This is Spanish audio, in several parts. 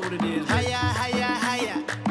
know what it is. Hiya, hiya, hiya.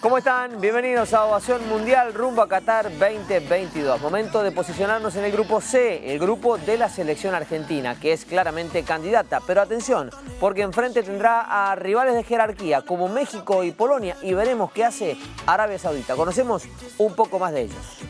¿Cómo están? Bienvenidos a Ovación Mundial rumbo a Qatar 2022. Momento de posicionarnos en el grupo C, el grupo de la selección argentina, que es claramente candidata. Pero atención, porque enfrente tendrá a rivales de jerarquía como México y Polonia y veremos qué hace Arabia Saudita. Conocemos un poco más de ellos.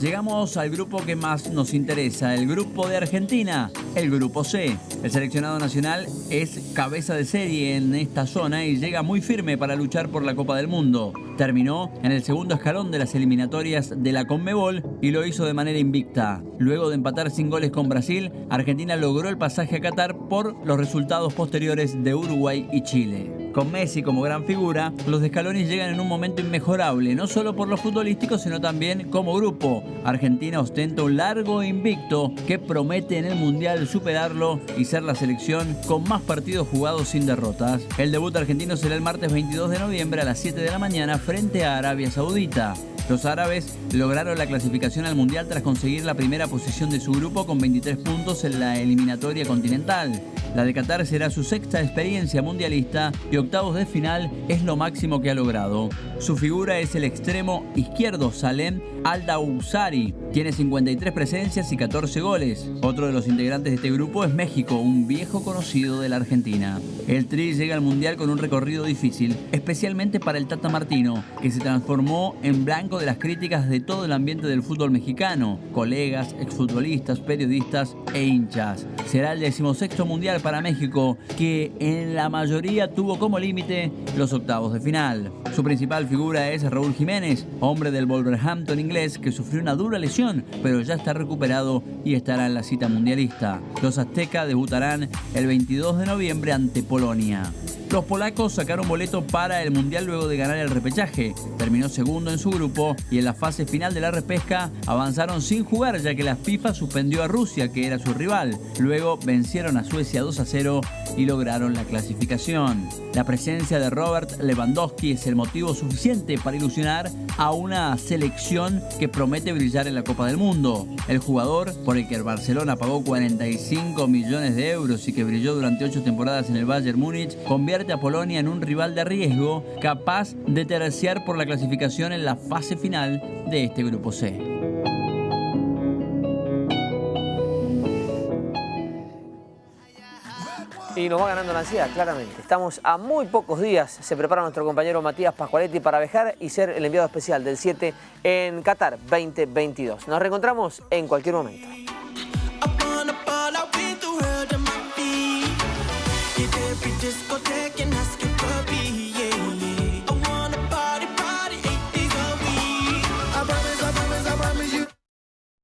Llegamos al grupo que más nos interesa, el grupo de Argentina, el grupo C. El seleccionado nacional es cabeza de serie en esta zona y llega muy firme para luchar por la Copa del Mundo. Terminó en el segundo escalón de las eliminatorias de la Conmebol y lo hizo de manera invicta. Luego de empatar sin goles con Brasil, Argentina logró el pasaje a Qatar por los resultados posteriores de Uruguay y Chile. Con Messi como gran figura, los de Scaloni llegan en un momento inmejorable, no solo por lo futbolístico, sino también como grupo. Argentina ostenta un largo invicto que promete en el Mundial superarlo y ser la selección con más partidos jugados sin derrotas. El debut argentino será el martes 22 de noviembre a las 7 de la mañana frente a Arabia Saudita. Los árabes lograron la clasificación al Mundial tras conseguir la primera posición de su grupo con 23 puntos en la eliminatoria continental. La de Qatar será su sexta experiencia mundialista y octavos de final es lo máximo que ha logrado. Su figura es el extremo izquierdo Salem Al-Dawsari. Tiene 53 presencias y 14 goles. Otro de los integrantes de este grupo es México, un viejo conocido de la Argentina. El Tri llega al Mundial con un recorrido difícil, especialmente para el Tata Martino, que se transformó en blanco de las críticas de todo el ambiente del fútbol mexicano, colegas, exfutbolistas, periodistas e hinchas. Será el decimosexto Mundial para México, que en la mayoría tuvo como límite los octavos de final. Su principal figura es Raúl Jiménez, hombre del Wolverhampton inglés que sufrió una dura lesión, pero ya está recuperado y estará en la cita mundialista. Los aztecas debutarán el 22 de noviembre ante Polonia. Los polacos sacaron boleto para el Mundial luego de ganar el repechaje. Terminó segundo en su grupo y en la fase final de la repesca avanzaron sin jugar ya que la FIFA suspendió a Rusia, que era su rival. Luego vencieron a Suecia 2 a 0 y lograron la clasificación. La presencia de Robert Lewandowski es el motivo suficiente para ilusionar a una selección que promete brillar en la Copa del Mundo. El jugador, por el que el Barcelona pagó 45 millones de euros y que brilló durante 8 temporadas en el Bayern Múnich, a Polonia en un rival de riesgo capaz de terciar por la clasificación en la fase final de este grupo C. Y nos va ganando la ansiedad, claramente. Estamos a muy pocos días, se prepara nuestro compañero Matías Pascualetti para viajar y ser el enviado especial del 7 en Qatar 2022. Nos reencontramos en cualquier momento.